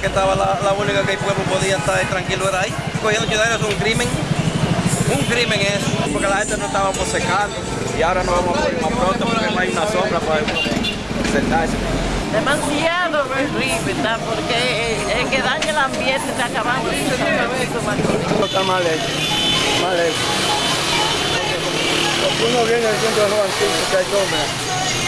que estaba la, la única que el pueblo podía estar tranquilo era ahí. Cogiendo ciudadanos es un crimen. Un crimen es, porque la gente no estábamos secando y ahora nos vamos a poner más pronto porque no hay una sombra para sentarse. Demasiado horrible, porque el, el que daña el ambiente está acabando Marco. está mal hecho, mal hecho. Porque uno viene al centro de los antiguos que hay sombra.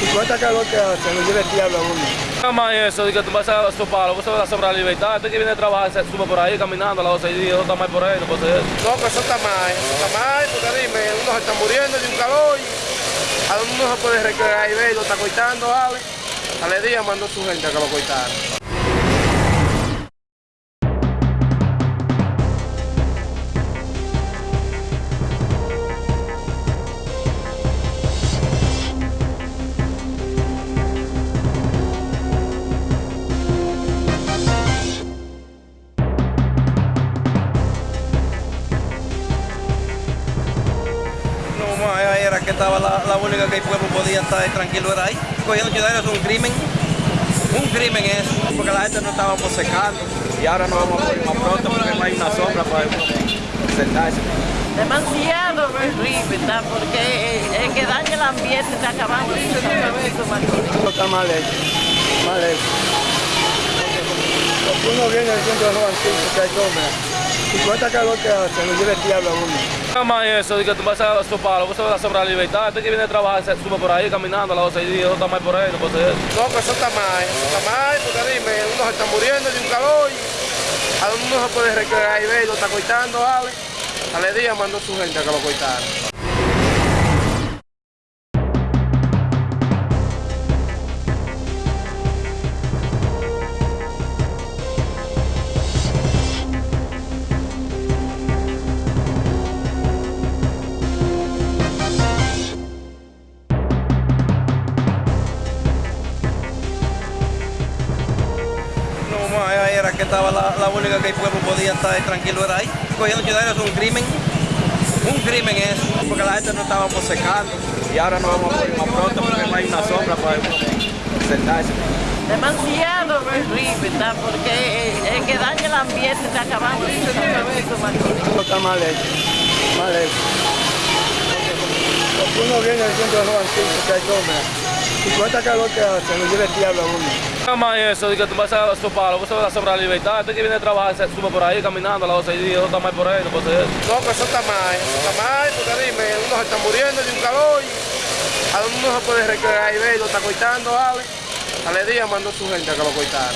Y con esta calor que hace, nos lleva el diablo a uno. Nada eso, de que tú vas a su palo, vas a sobrar la libertad. Este que viene a trabajar se sube por ahí caminando a las 12 días, eso está mal por ahí, no puede ser eso. No, que eso está mal, eso está mal, porque dime, uno se está muriendo de un calor y a uno no se puede recrear y ver, lo está coitando, ¿vale? Ale día mandó su gente a que lo coitara. Era que estaba la, la única que el pueblo podía estar tranquilo era ahí. Cogiendo ciudadanos es un crimen. Un crimen es, porque la gente no estábamos secando y ahora nos vamos a poner más pronto porque no hay una sombra para sentarse. Demasiado horrible, ¿tá? porque el, el que daña el ambiente está acabando está mal hecho, mal hecho. Uno viene al centro de los que hay sombra. Y con esta calor que hace, nos lleva el diablo a uno. Nada más eso, de que tú vas a su palo, vos vas a sobrar la libertad. Este que viene a trabajar se sube por ahí caminando a las 12 días, eso está mal por ahí, no puede ser eso. No, que eso está mal, eso está mal, porque dime, uno se está muriendo de un calor y a uno no se puede recrear y ver, lo está coitando, ¿vale? Ale día mandó su gente a que lo coitara. Que estaba la, la única que el pueblo podía estar tranquilo era ahí. Cogiendo ciudadanos es un crimen. Un crimen es, porque la gente no estábamos secando y ahora nos vamos a poner más pronto porque no hay una sombra para sentarse. Demasiado horrible, ¿tá? porque el, el que daña el ambiente está acabando. Todo está mal hecho, mal hecho. Uno viene al centro de los antiguos que hay sombra. Y esta calor que hace, nos lleva el diablo a uno. Nada más eso, de que tú vas a su palo, vos vas a sobrar la libertad. Este que viene a trabajar se sube por ahí caminando a las 12 días, eso está mal por ahí, no puede ser eso. No, que eso está mal, eso está mal, porque dime, uno se está muriendo de un calor y a uno no se puede recrear y ver, lo está coitando, ¿vale? Ale día mandó su gente a que lo coitara.